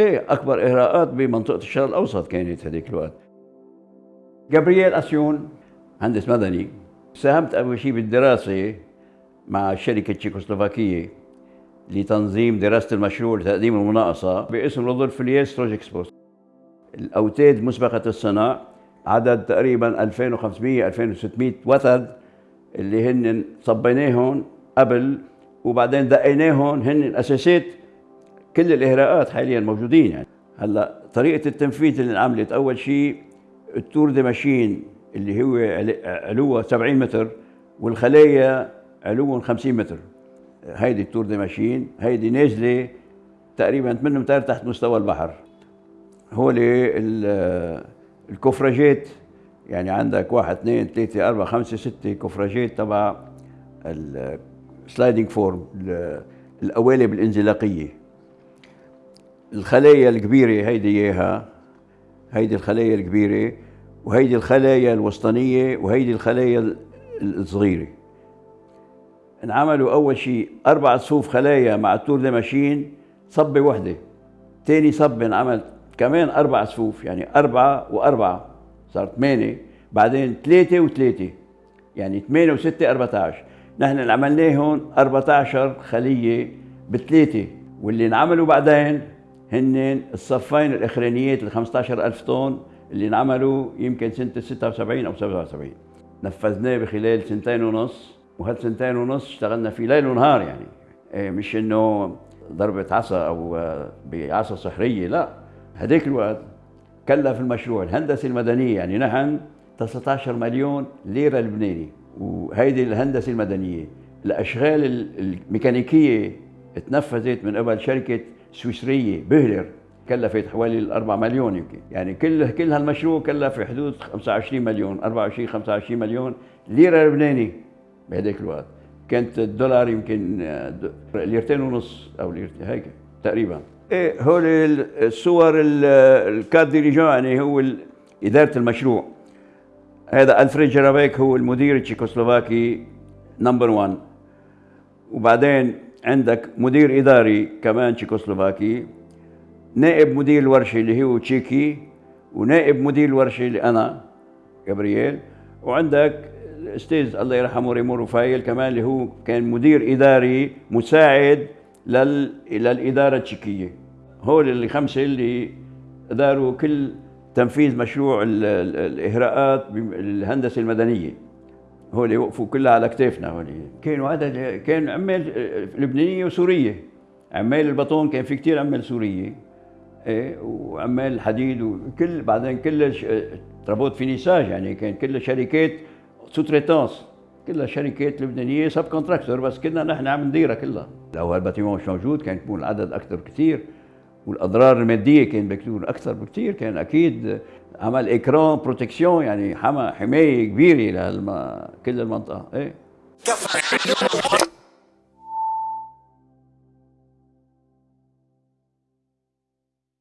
إيه أكبر اغراءات بمنطقة الشرق الأوسط كانت هذيك الوقت. جابرييل أسيون مهندس مدني ساهمت أول شيء بالدراسة مع شركه تشيكوسلوفاكيه لتنظيم دراسة المشروع لتقديم المناقصة باسم رودولف ليس روجكسبوس الأوتاد مسبقة الصناع عدد تقريبا 2500 2600 وتد اللي هن صبيناهم قبل وبعدين دقيناهم هن الاساسات كل الإهراءات حاليا موجودين يعني. هلأ طريقة التنفيذ اللي انعملت أول شيء ال tour des machines اللي هو علوها 70 متر والخلايا علوهم 50 متر. هيدي ال tour des machines هيدي نازلة تقريبا 8 متر تحت مستوى البحر. هول ال coffrage ات يعني عندك واحد اثنين ثلاثة أربعة خمسة ستة coffrage ات تبع ال sliding form القوالب الانزلاقية الخلايا الكبيرة هيدي إياها. هيدي الخلايا الكبيرة وهيدي الخلايا الوسطانية وهيدي الخلايا الصغيرة. انعملوا أول شيء أربع صفوف خلايا مع ال tour machines صبة وحدة. تاني صبة انعمل كمان أربع صفوف يعني أربعة وأربعة صار ثمانية بعدين ثلاثة وثلاثة يعني ثمانية وستة 14 نحن اللي عملناهم 14 خلية بثلاثة واللي انعملوا بعدين هن الصفين الأخرانيات ال 15000 طن اللي انعملوا يمكن سنة 76 أو 77 نفذناه بخلال سنتين ونص وهالسنتين ونص اشتغلنا فيه ليل ونهار يعني. إيه مش إنه ضربة عصا أو بعصا سحرية لا. هذيك الوقت كلف المشروع الهندسة المدنية يعني نحن 19 مليون ليرة لبناني. وهيدي الهندسة المدنية الأشغال الميكانيكية تنفذت من قبل شركة سويسرية بهلر كلفت حوالي 4 مليون يمكن. يعني كل كل هالمشروع كلف في حدود 25 مليون 24 25 مليون ليرة لبناني بهذاك الوقت. كانت الدولار يمكن ليرتين ونص أو ليرتين هيك تقريبا. إيه هول الصور ال cadres dirigeants يعني هو إدارة المشروع. هذا ألفريد جرابيك هو المدير التشيكوسلوفاكي نمبر 1 وبعدين عندك مدير إداري كمان تشيكوسلوفاكي نائب مدير الورشه اللي هو تشيكي ونائب مدير الورشه اللي أنا جابرييل وعندك الأستاذ الله يرحمه ريمو رفايل كمان اللي هو كان مدير إداري مساعد لل... للإدارة التشيكية. هول اللي خمسة اللي داروا كل تنفيذ مشروع الإهراءات بالهندسه المدنية. هول وقفوا كلها على كتافنا هول كانوا عدد كان عمال لبنانية وسورية. عمال البطون كان في كثير عمال سورية. إيه وعمال الحديد وكل بعدين كل travaux finissage يعني كان كل شركات sous-traitance كلها شركات لبنانية subcontractor بس كنا نحن عم نديرها كلها. لو هال bâtiment مش موجود كان يكون العدد أكثر كثير والأضرار المادية كان بتكون أكثر بكثير كان أكيد عمل écran protection يعني حما حماية كبيرة لكل المنطقة. إيه؟